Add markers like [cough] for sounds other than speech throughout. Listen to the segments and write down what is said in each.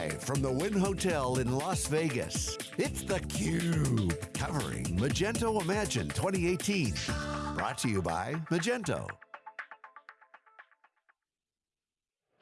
Live from the Wynn Hotel in Las Vegas, it's theCUBE, covering Magento Imagine 2018. Brought to you by Magento.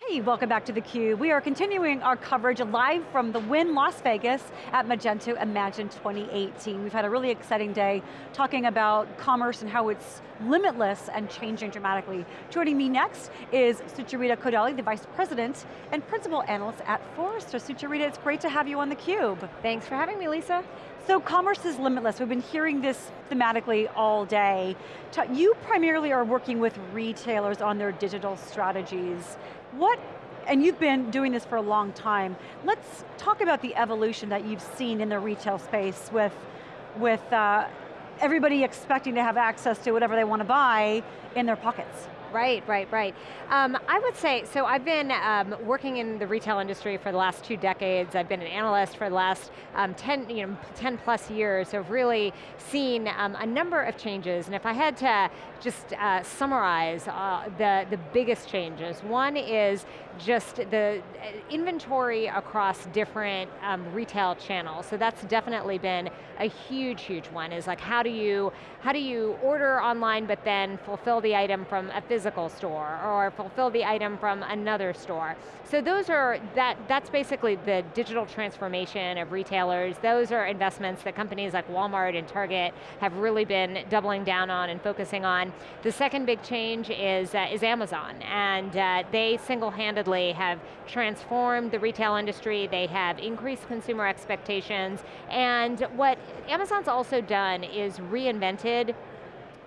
Hey, welcome back to theCUBE. We are continuing our coverage live from the Wynn Las Vegas at Magento Imagine 2018. We've had a really exciting day talking about commerce and how it's limitless and changing dramatically. Joining me next is Sucharita Kodali, the Vice President and Principal Analyst at Forrester. Sucharita, it's great to have you on theCUBE. Thanks for having me, Lisa. So commerce is limitless. We've been hearing this thematically all day. You primarily are working with retailers on their digital strategies. What, and you've been doing this for a long time, let's talk about the evolution that you've seen in the retail space with, with uh, everybody expecting to have access to whatever they want to buy in their pockets. Right, right, right. Um, I would say, so I've been um, working in the retail industry for the last two decades. I've been an analyst for the last um, 10, you know, 10 plus years, so I've really seen um, a number of changes. And if I had to just uh, summarize uh, the, the biggest changes, one is just the uh, inventory across different um, retail channels. So that's definitely been a huge, huge one, is like how do you, how do you order online but then fulfill the item from a physical store or fulfill the item from another store. So those are, that, that's basically the digital transformation of retailers. Those are investments that companies like Walmart and Target have really been doubling down on and focusing on. The second big change is, uh, is Amazon, and uh, they single-handedly have transformed the retail industry, they have increased consumer expectations, and what Amazon's also done is reinvented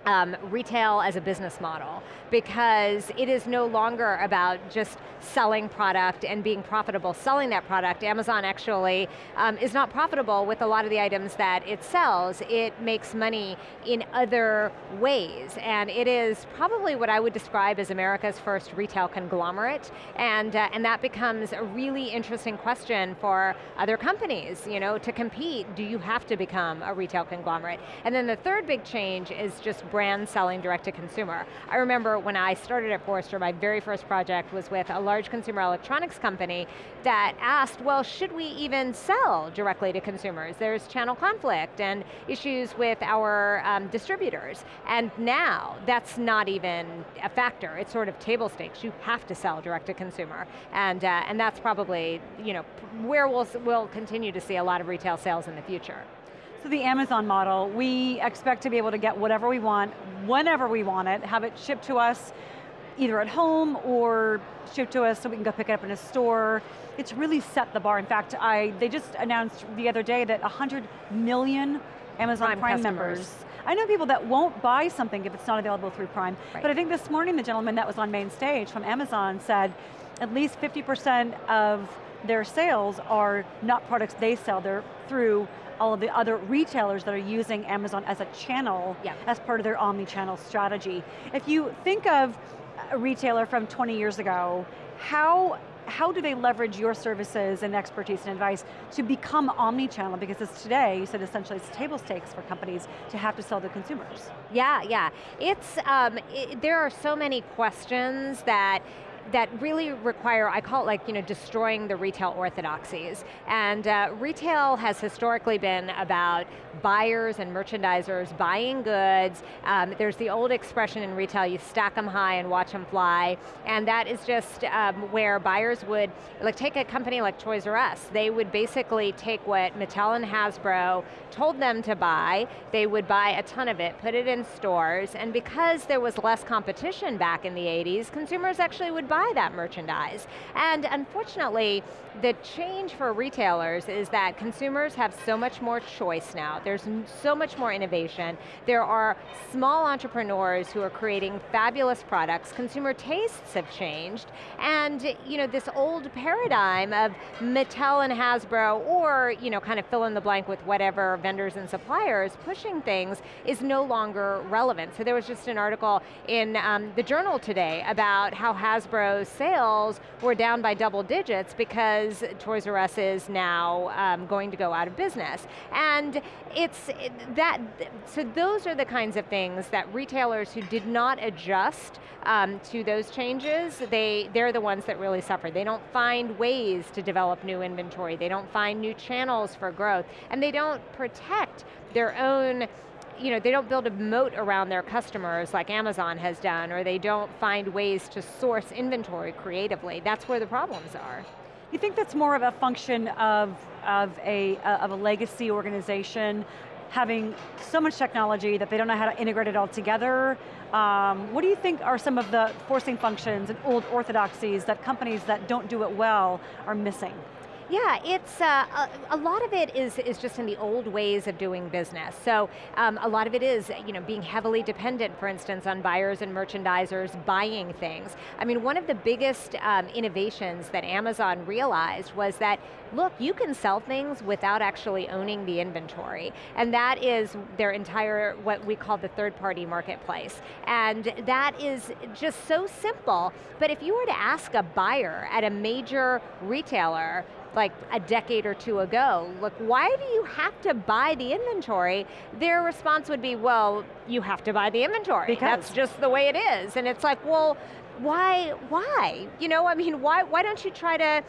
um, retail as a business model because it is no longer about just selling product and being profitable selling that product. Amazon actually um, is not profitable with a lot of the items that it sells. It makes money in other ways and it is probably what I would describe as America's first retail conglomerate and, uh, and that becomes a really interesting question for other companies. You know, to compete, do you have to become a retail conglomerate? And then the third big change is just brand selling direct to consumer. I remember when I started at Forrester, my very first project was with a large consumer electronics company that asked, well, should we even sell directly to consumers? There's channel conflict and issues with our um, distributors. And now, that's not even a factor. It's sort of table stakes. You have to sell direct to consumer. And, uh, and that's probably you know, where we'll, we'll continue to see a lot of retail sales in the future. So the Amazon model, we expect to be able to get whatever we want, whenever we want it, have it shipped to us either at home or shipped to us so we can go pick it up in a store. It's really set the bar. In fact, I, they just announced the other day that 100 million Amazon Prime, Prime members. I know people that won't buy something if it's not available through Prime, right. but I think this morning the gentleman that was on main stage from Amazon said at least 50% of their sales are not products they sell, they're through all of the other retailers that are using Amazon as a channel yeah. as part of their omni-channel strategy. If you think of a retailer from 20 years ago, how how do they leverage your services and expertise and advice to become omni-channel? Because it's today, you said essentially it's table stakes for companies to have to sell to consumers. Yeah, yeah. It's, um, it, there are so many questions that that really require, I call it like, you know, destroying the retail orthodoxies. And uh, retail has historically been about buyers and merchandisers buying goods. Um, there's the old expression in retail, you stack them high and watch them fly. And that is just um, where buyers would, like take a company like Toys R Us, they would basically take what Mattel and Hasbro told them to buy, they would buy a ton of it, put it in stores, and because there was less competition back in the 80s, consumers actually would buy that merchandise. And unfortunately, the change for retailers is that consumers have so much more choice now. There's so much more innovation. There are small entrepreneurs who are creating fabulous products. Consumer tastes have changed. And you know, this old paradigm of Mattel and Hasbro or you know, kind of fill in the blank with whatever vendors and suppliers pushing things is no longer relevant. So there was just an article in um, the journal today about how Hasbro Sales were down by double digits because Toys R Us is now um, going to go out of business. And it's that, so those are the kinds of things that retailers who did not adjust um, to those changes, they, they're the ones that really suffer. They don't find ways to develop new inventory, they don't find new channels for growth, and they don't protect their own you know, they don't build a moat around their customers like Amazon has done, or they don't find ways to source inventory creatively. That's where the problems are. You think that's more of a function of, of, a, of a legacy organization having so much technology that they don't know how to integrate it all together? Um, what do you think are some of the forcing functions and old orthodoxies that companies that don't do it well are missing? Yeah, it's, uh, a, a, lot of it is, is just in the old ways of doing business. So um, a lot of it is you know, being heavily dependent, for instance, on buyers and merchandisers buying things. I mean, one of the biggest um, innovations that Amazon realized was that, look, you can sell things without actually owning the inventory. And that is their entire, what we call the third party marketplace. And that is just so simple, but if you were to ask a buyer at a major retailer, like a decade or two ago, look, why do you have to buy the inventory? Their response would be, well, you have to buy the inventory. Because. That's just the way it is. And it's like, well, why, why? You know, I mean, why, why don't you try to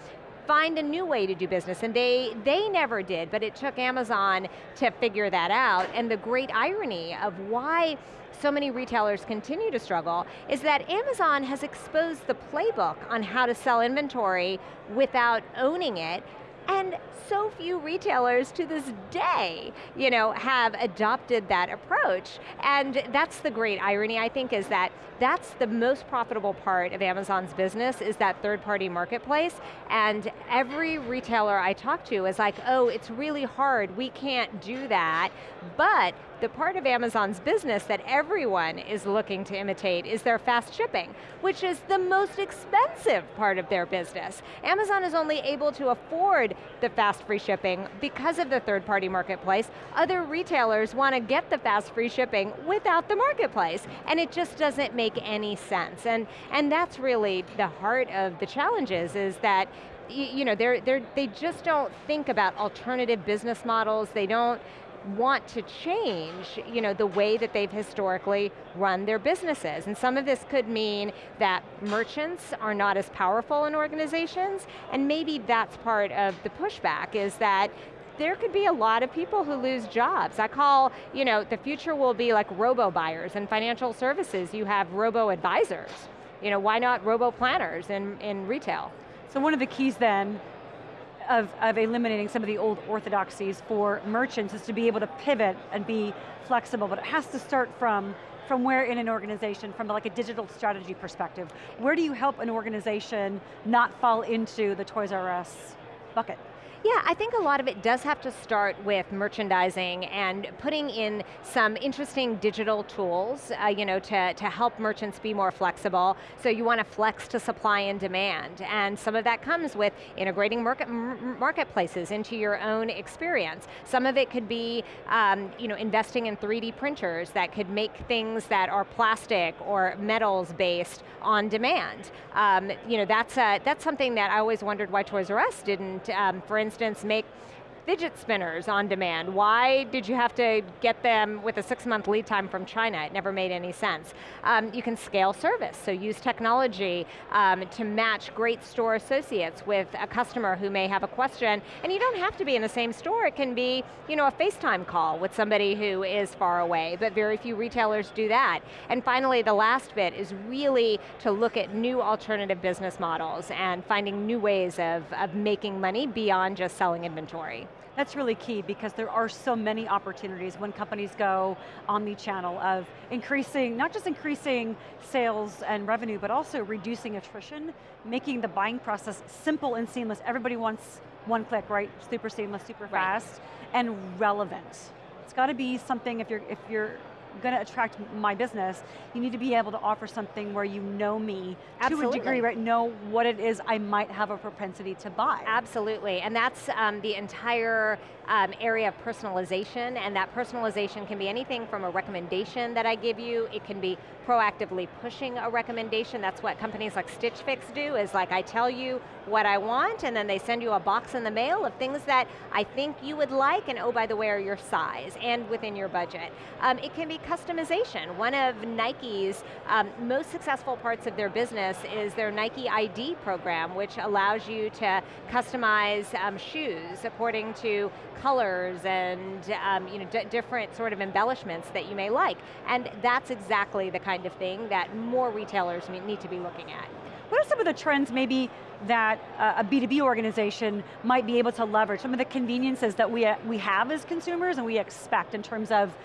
find a new way to do business, and they, they never did, but it took Amazon to figure that out, and the great irony of why so many retailers continue to struggle is that Amazon has exposed the playbook on how to sell inventory without owning it, and so few retailers to this day, you know, have adopted that approach. And that's the great irony, I think, is that that's the most profitable part of Amazon's business is that third party marketplace. And every retailer I talk to is like, oh, it's really hard, we can't do that. But the part of Amazon's business that everyone is looking to imitate is their fast shipping, which is the most expensive part of their business. Amazon is only able to afford the fast free shipping because of the third party marketplace. Other retailers want to get the fast free shipping without the marketplace, and it just doesn't make any sense. And, and that's really the heart of the challenges is that you know, they're, they're, they just don't think about alternative business models, they don't want to change you know, the way that they've historically run their businesses. And some of this could mean that merchants are not as powerful in organizations, and maybe that's part of the pushback, is that there could be a lot of people who lose jobs. I call, you know, the future will be like robo-buyers. In financial services, you have robo-advisors. You know, why not robo-planners in, in retail? So one of the keys then of, of eliminating some of the old orthodoxies for merchants is to be able to pivot and be flexible, but it has to start from from where in an organization, from like a digital strategy perspective. Where do you help an organization not fall into the Toys R Us bucket? Yeah, I think a lot of it does have to start with merchandising and putting in some interesting digital tools uh, you know, to, to help merchants be more flexible. So you want to flex to supply and demand. And some of that comes with integrating market, marketplaces into your own experience. Some of it could be um, you know, investing in 3D printers that could make things that are plastic or metals based on demand. Um, you know, that's, a, that's something that I always wondered why Toys R Us didn't, um, for instance, instance, make fidget spinners on demand. Why did you have to get them with a six month lead time from China? It never made any sense. Um, you can scale service, so use technology um, to match great store associates with a customer who may have a question, and you don't have to be in the same store, it can be you know, a FaceTime call with somebody who is far away, but very few retailers do that. And finally, the last bit is really to look at new alternative business models and finding new ways of, of making money beyond just selling inventory. That's really key because there are so many opportunities when companies go omni-channel of increasing, not just increasing sales and revenue, but also reducing attrition, making the buying process simple and seamless. Everybody wants one click, right? Super seamless, super fast, and relevant. It's got to be something if you're, if you're going to attract my business, you need to be able to offer something where you know me Absolutely. to a degree, right? Know what it is I might have a propensity to buy. Absolutely, and that's um, the entire um, area of personalization, and that personalization can be anything from a recommendation that I give you, it can be proactively pushing a recommendation, that's what companies like Stitch Fix do, is like I tell you what I want, and then they send you a box in the mail of things that I think you would like, and oh, by the way, are your size, and within your budget. Um, it can be customization. One of Nike's um, most successful parts of their business is their Nike ID program, which allows you to customize um, shoes according to colors and um, you know, different sort of embellishments that you may like. And that's exactly the kind of thing that more retailers need to be looking at. What are some of the trends maybe that uh, a B2B organization might be able to leverage? Some of the conveniences that we, uh, we have as consumers and we expect in terms of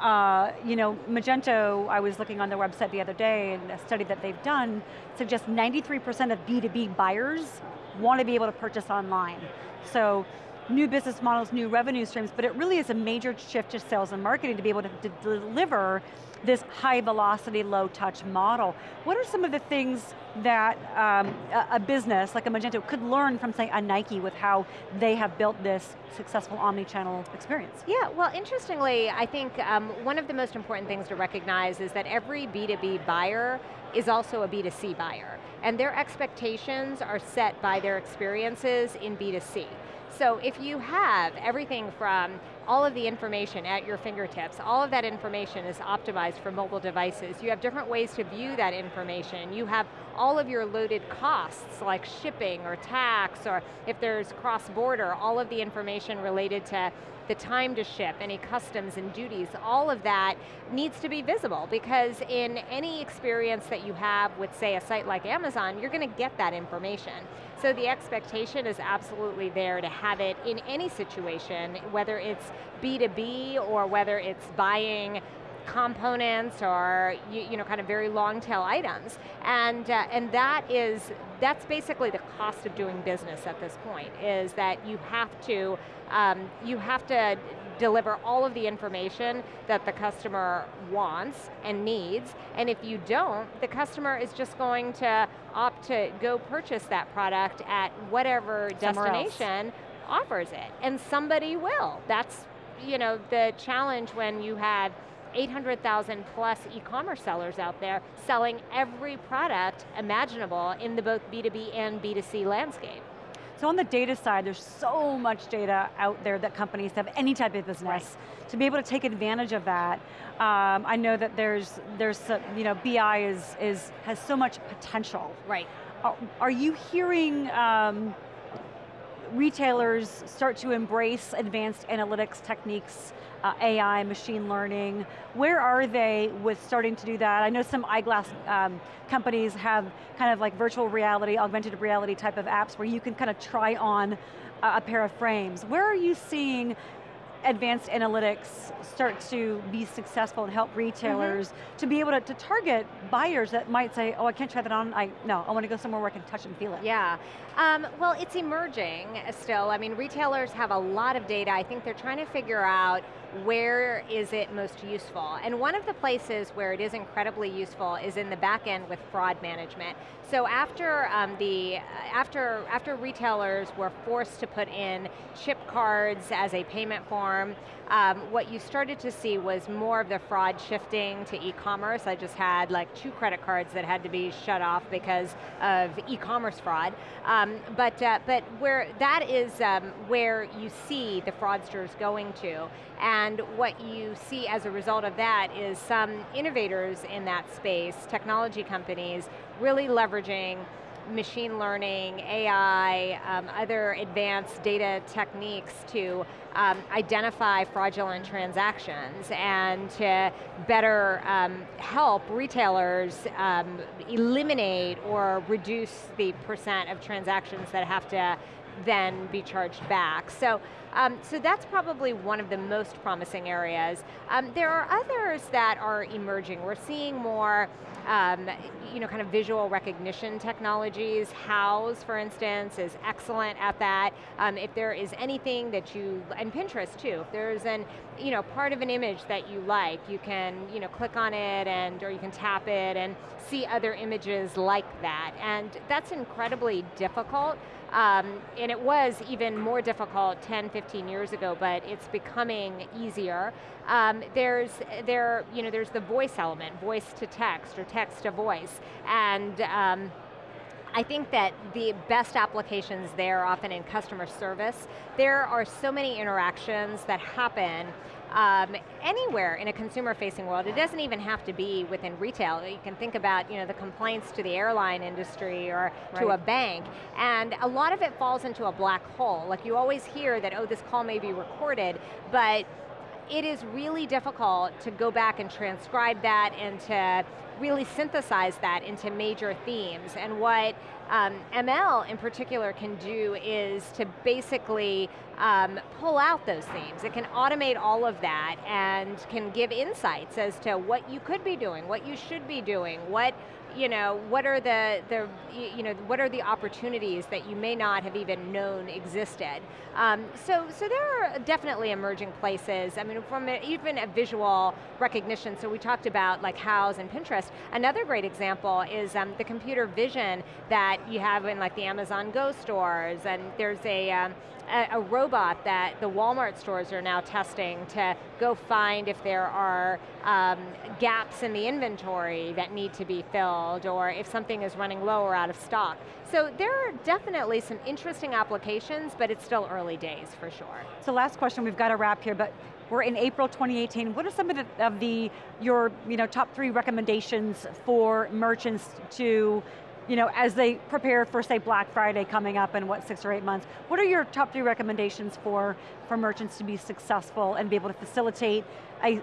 uh, you know, Magento, I was looking on their website the other day and a study that they've done suggests 93% of B2B buyers want to be able to purchase online. So new business models, new revenue streams, but it really is a major shift to sales and marketing to be able to, to deliver this high velocity, low touch model. What are some of the things that um, a, business like a Magento could learn from say a Nike with how they have built this successful omni-channel experience? Yeah, well interestingly, I think um, one of the most important things to recognize is that every B2B buyer is also a B2C buyer. And their expectations are set by their experiences in B2C. So if you have everything from all of the information at your fingertips. All of that information is optimized for mobile devices. You have different ways to view that information. You have all of your loaded costs, like shipping or tax, or if there's cross-border, all of the information related to the time to ship, any customs and duties, all of that needs to be visible because in any experience that you have with say a site like Amazon, you're going to get that information. So the expectation is absolutely there to have it in any situation, whether it's B2B or whether it's buying components or you, you, know kind of very long tail items and uh, and that is that's basically the cost of doing business at this point is that you have to um, you have to deliver all of the information that the customer wants and needs, and if you don't, the customer is just going to opt to go purchase that product at whatever Somewhere destination else. offers it, and somebody will. That's you know, the challenge when you have 800,000 plus e-commerce sellers out there selling every product imaginable in the both B2B and B2C landscape. So on the data side, there's so much data out there that companies have any type of business. Right. To be able to take advantage of that, um, I know that there's, there's you know, BI is, is, has so much potential. Right. Are, are you hearing um, retailers start to embrace advanced analytics techniques, uh, AI, machine learning. Where are they with starting to do that? I know some eyeglass um, companies have kind of like virtual reality, augmented reality type of apps where you can kind of try on a pair of frames. Where are you seeing advanced analytics start to be successful and help retailers mm -hmm. to be able to, to, target buyers that might say, oh, I can't try that on, I, no, I want to go somewhere where I can touch and feel it. Yeah, um, well, it's emerging still. I mean, retailers have a lot of data. I think they're trying to figure out where is it most useful? And one of the places where it is incredibly useful is in the back end with fraud management. So after um, the after after retailers were forced to put in chip cards as a payment form, um, what you started to see was more of the fraud shifting to e-commerce. I just had like two credit cards that had to be shut off because of e-commerce fraud. Um, but uh, but where that is um, where you see the fraudsters going to. And what you see as a result of that is some innovators in that space, technology companies, really leveraging machine learning, AI, um, other advanced data techniques to um, identify fraudulent transactions and to better um, help retailers um, eliminate or reduce the percent of transactions that have to then be charged back. So, um, so that's probably one of the most promising areas. Um, there are others that are emerging. We're seeing more um, you know, kind of visual recognition technologies. Houzz, for instance, is excellent at that. Um, if there is anything that you, and Pinterest too, if there's an, you know, part of an image that you like, you can, you know, click on it and, or you can tap it and see other images like that. And that's incredibly difficult. Um, and it was even more difficult 10, 15 years ago, but it's becoming easier. Um, there's, there, you know, there's the voice element, voice to text or text to voice, and um, I think that the best applications there often in customer service, there are so many interactions that happen um, anywhere in a consumer-facing world. It doesn't even have to be within retail. You can think about you know, the complaints to the airline industry or right. to a bank, and a lot of it falls into a black hole. Like you always hear that, oh, this call may be recorded, but it is really difficult to go back and transcribe that and to really synthesize that into major themes. And what um, ML in particular can do is to basically um, pull out those themes. It can automate all of that and can give insights as to what you could be doing, what you should be doing, what you know, what are the, the, you know, what are the opportunities that you may not have even known existed? Um, so, so there are definitely emerging places. I mean, from a, even a visual recognition, so we talked about like Houzz and Pinterest. Another great example is um, the computer vision that you have in like the Amazon Go stores, and there's a, um, a, a, robot that the Walmart stores are now testing to go find if there are um, gaps in the inventory that need to be filled or if something is running low or out of stock. So there are definitely some interesting applications, but it's still early days for sure. So last question, we've got to wrap here, but we're in April 2018. What are some of the, of the your you know, top three recommendations for merchants to you know, as they prepare for, say, Black Friday coming up in what, six or eight months, what are your top three recommendations for, for merchants to be successful and be able to facilitate a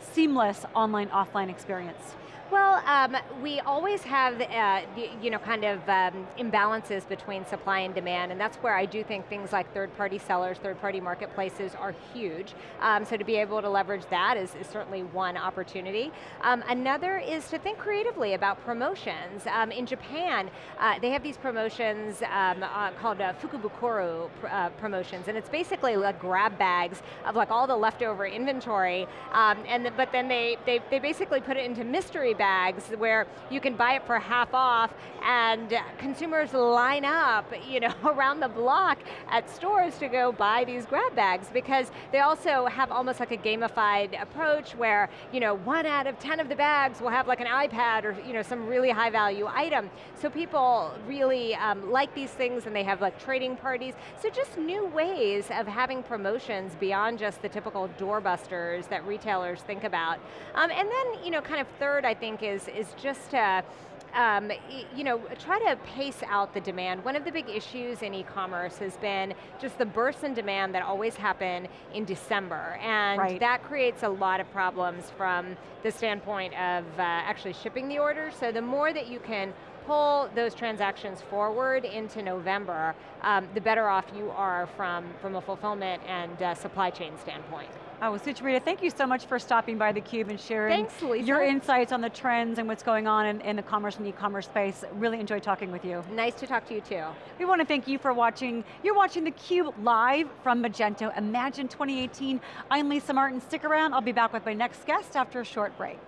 seamless online, offline experience? Well, um, we always have, uh, you know, kind of um, imbalances between supply and demand, and that's where I do think things like third-party sellers, third-party marketplaces are huge. Um, so to be able to leverage that is, is certainly one opportunity. Um, another is to think creatively about promotions. Um, in Japan, uh, they have these promotions um, uh, called uh, Fukubukuro pr uh, promotions, and it's basically like grab bags of like all the leftover inventory, and the, but then they, they, they basically put it into mystery bags where you can buy it for half off and consumers line up you know, [laughs] around the block at stores to go buy these grab bags because they also have almost like a gamified approach where you know, one out of 10 of the bags will have like an iPad or you know, some really high value item. So people really um, like these things and they have like trading parties. So just new ways of having promotions beyond just the typical doorbusters that retailers think about. Um, and then, you know, kind of third, I think, think is, is just to, um, you know, try to pace out the demand. One of the big issues in e-commerce has been just the bursts in demand that always happen in December, and right. that creates a lot of problems from the standpoint of uh, actually shipping the order. So the more that you can pull those transactions forward into November, um, the better off you are from, from a fulfillment and uh, supply chain standpoint. Oh, well, Sucharita, thank you so much for stopping by theCUBE and sharing Thanks, your insights on the trends and what's going on in, in the commerce and e-commerce space. Really enjoyed talking with you. Nice to talk to you too. We want to thank you for watching. You're watching theCUBE live from Magento Imagine 2018. I'm Lisa Martin, stick around. I'll be back with my next guest after a short break.